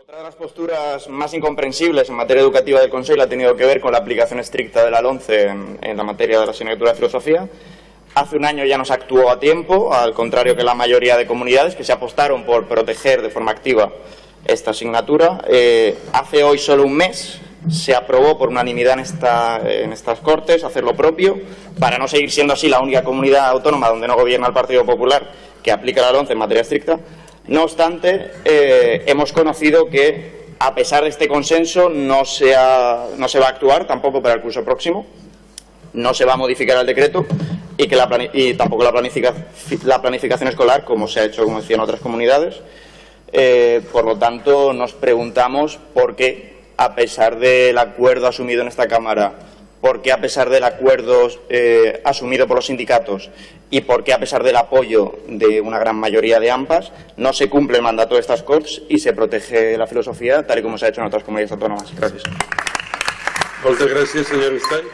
Otra de las posturas más incomprensibles en materia educativa del Consejo ha tenido que ver con la aplicación estricta de la LONCE en, en la materia de la asignatura de filosofía. Hace un año ya no se actuó a tiempo, al contrario que la mayoría de comunidades que se apostaron por proteger de forma activa esta asignatura. Eh, hace hoy solo un mes se aprobó por unanimidad en, en estas Cortes hacer lo propio, para no seguir siendo así la única comunidad autónoma donde no gobierna el Partido Popular que aplica la LONCE en materia estricta. No obstante, eh, hemos conocido que, a pesar de este consenso, no se, no se va a actuar tampoco para el curso próximo, no se va a modificar el decreto y, que tampoco la, planifica, la planificación escolar, como se ha hecho, como decía, en otras comunidades. Eh, por lo tanto, nos preguntamos por qué, a pesar del acuerdo asumido en esta Cámara, por qué, a pesar del acuerdo eh, asumido por los sindicatos y por qué, a pesar del apoyo de una gran mayoría de AMPAs, no se cumple el mandato de estas Corts y se protege la filosofía tal y como se ha hecho en otras comunidades autónomas. Gracias. Moltes gràcies, senyor Estany.